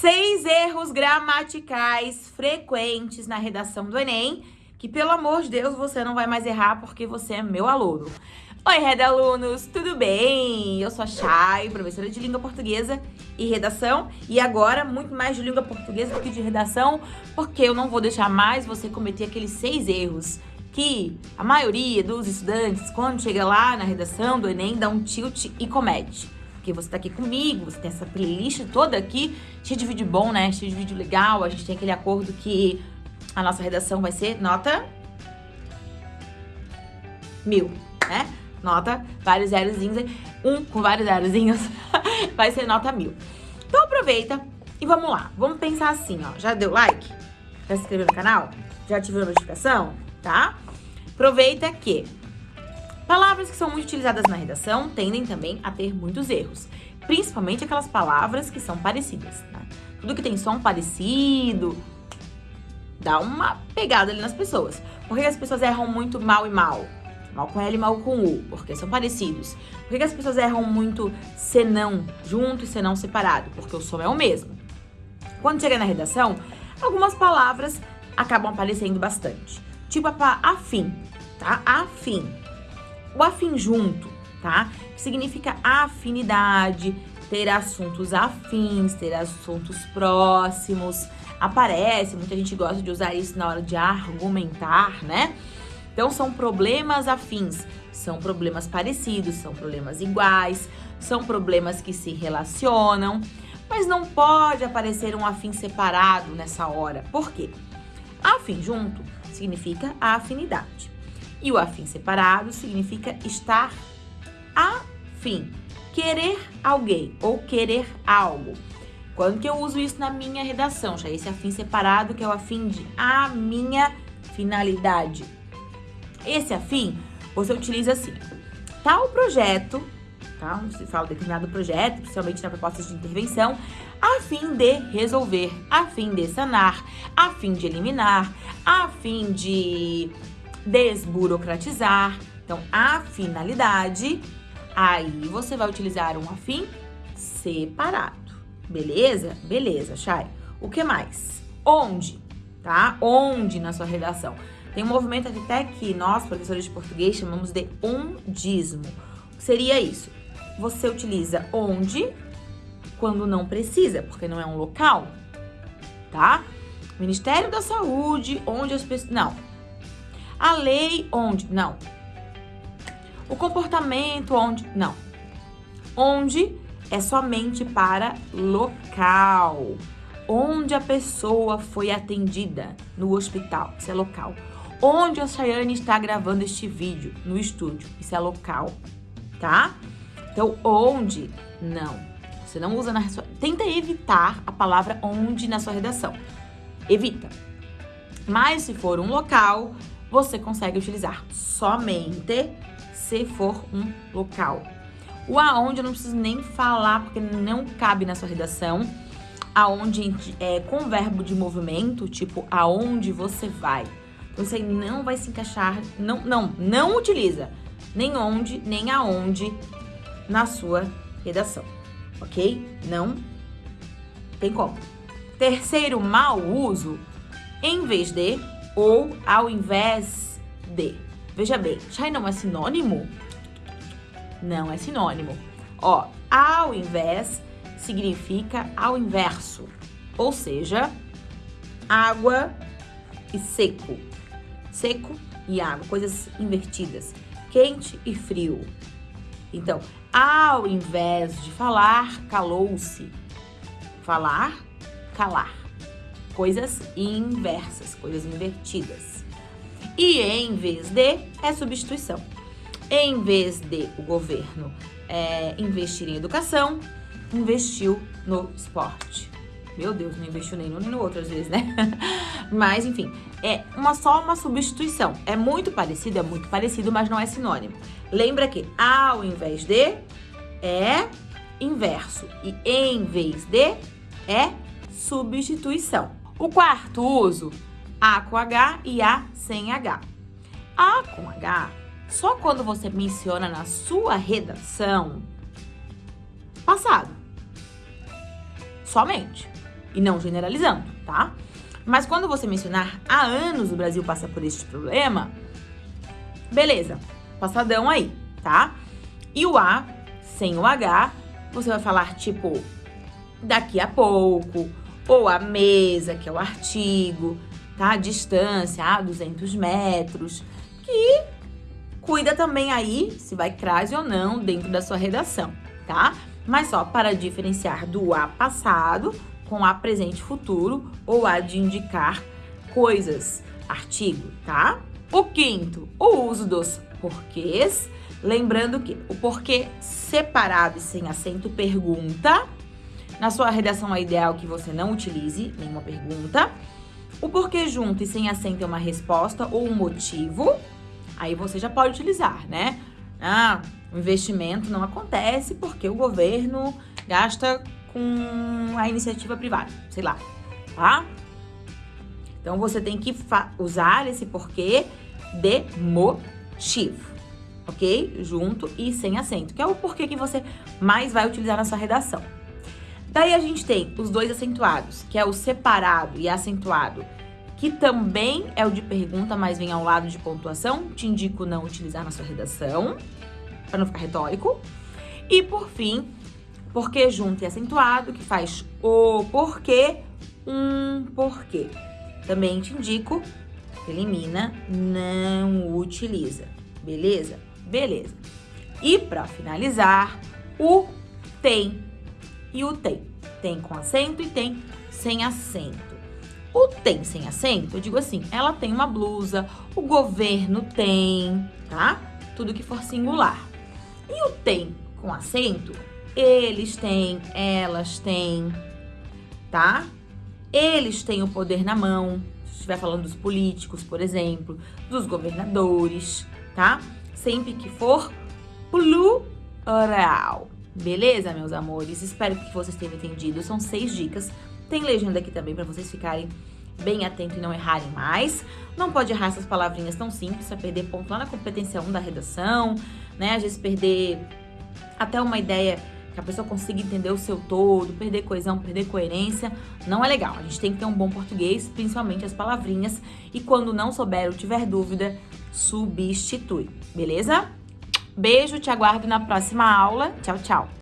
Seis erros gramaticais frequentes na redação do Enem, que pelo amor de Deus você não vai mais errar porque você é meu aluno. Oi, Red Alunos, tudo bem? Eu sou a Chay, professora de língua portuguesa e redação. E agora, muito mais de língua portuguesa do que de redação, porque eu não vou deixar mais você cometer aqueles seis erros que a maioria dos estudantes, quando chega lá na redação do Enem, dá um tilt e comete porque você tá aqui comigo, você tem essa playlist toda aqui, cheia de vídeo bom, né? Cheio de vídeo legal, a gente tem aquele acordo que a nossa redação vai ser nota mil, né? Nota, vários zerozinhos, um com vários zerozinhos, vai ser nota mil. Então aproveita e vamos lá. Vamos pensar assim, ó. Já deu like? Já se inscreveu no canal? Já ativou a notificação? Tá? Aproveita que Palavras que são muito utilizadas na redação tendem também a ter muitos erros, principalmente aquelas palavras que são parecidas. Tá? Tudo que tem som parecido dá uma pegada ali nas pessoas. Por que as pessoas erram muito mal e mal? Mal com L e mal com U, porque são parecidos. Por que as pessoas erram muito senão junto e senão separado? Porque o som é o mesmo. Quando chega na redação, algumas palavras acabam aparecendo bastante. Tipo a afim, tá? Afim o afim junto, tá? Que significa afinidade, ter assuntos afins, ter assuntos próximos. Aparece, muita gente gosta de usar isso na hora de argumentar, né? Então são problemas afins, são problemas parecidos, são problemas iguais, são problemas que se relacionam, mas não pode aparecer um afim separado nessa hora. Por quê? Afim junto significa afinidade. E o afim separado significa estar afim, querer alguém ou querer algo. Quando que eu uso isso na minha redação? Já esse afim separado que é o afim de a minha finalidade. Esse afim você utiliza assim. Tal projeto, tá? Você fala determinado projeto, principalmente na proposta de intervenção, a fim de resolver, a fim de sanar, a fim de eliminar, a fim de desburocratizar. Então, a finalidade, aí você vai utilizar um afim separado. Beleza? Beleza, Chay. O que mais? Onde, tá? Onde na sua redação. Tem um movimento até que nós, professores de português, chamamos de ondismo. Seria isso? Você utiliza onde quando não precisa, porque não é um local, tá? Ministério da Saúde, onde as pessoas... Não, a lei onde? Não. O comportamento onde? Não. Onde é somente para local. Onde a pessoa foi atendida no hospital, isso é local. Onde a Chayane está gravando este vídeo, no estúdio, isso é local, tá? Então, onde? Não. Você não usa na sua... Tenta evitar a palavra onde na sua redação. Evita. Mas se for um local, você consegue utilizar somente se for um local. O aonde eu não preciso nem falar, porque não cabe na sua redação. Aonde é com verbo de movimento, tipo aonde você vai. Então, isso aí não vai se encaixar, não, não, não utiliza nem onde, nem aonde na sua redação, ok? Não tem como. Terceiro mau uso, em vez de ou ao invés de. Veja bem, Shai não é sinônimo? Não é sinônimo. Ó, ao invés significa ao inverso, ou seja, água e seco. Seco e água, coisas invertidas. Quente e frio. Então, ao invés de falar, calou-se. Falar, calar coisas inversas, coisas invertidas. E em vez de é substituição. Em vez de o governo é, investir em educação, investiu no esporte. Meu Deus, não investiu nem no nem no outro às vezes, né? mas, enfim, é uma, só uma substituição. É muito parecido, é muito parecido, mas não é sinônimo. Lembra que ao invés de é inverso e em vez de é substituição. O quarto uso, A com H e A sem H. A com H, só quando você menciona na sua redação passado. Somente. e não generalizando, tá? Mas quando você mencionar há anos o Brasil passa por este problema, beleza, passadão aí, tá? E o A, sem o H, você vai falar tipo daqui a pouco, ou a mesa, que é o artigo, tá? Distância, a 200 metros, que cuida também aí se vai crase ou não dentro da sua redação, tá? Mas só para diferenciar do A passado com A presente futuro ou A de indicar coisas, artigo, tá? O quinto, o uso dos porquês. Lembrando que o porquê separado e sem acento pergunta. Na sua redação é ideal que você não utilize nenhuma pergunta. O porquê junto e sem acento é uma resposta ou um motivo. Aí você já pode utilizar, né? Ah, o investimento não acontece porque o governo gasta com a iniciativa privada, sei lá, tá? Então você tem que usar esse porquê de motivo, ok? Junto e sem acento, que é o porquê que você mais vai utilizar na sua redação. Daí a gente tem os dois acentuados, que é o separado e acentuado, que também é o de pergunta, mas vem ao lado de pontuação. Te indico não utilizar na sua redação, para não ficar retórico. E por fim, porquê junto e acentuado, que faz o porquê, um porquê. Também te indico, elimina, não utiliza. Beleza? Beleza. E para finalizar, o tem e o tem. Tem com acento e tem sem acento. O tem sem acento, eu digo assim, ela tem uma blusa, o governo tem, tá? Tudo que for singular. E o tem com acento eles têm, elas têm, tá? Eles têm o poder na mão. Se estiver falando dos políticos, por exemplo, dos governadores, tá? Sempre que for plural. Beleza, meus amores? Espero que vocês tenham entendido. São seis dicas. Tem legenda aqui também para vocês ficarem bem atentos e não errarem mais. Não pode errar essas palavrinhas tão simples para perder ponto lá na competência 1 da redação, né? Às vezes perder até uma ideia que a pessoa consiga entender o seu todo, perder coesão, perder coerência, não é legal. A gente tem que ter um bom português, principalmente as palavrinhas, e quando não souber ou tiver dúvida, substitui, beleza? Beijo, te aguardo na próxima aula. Tchau, tchau!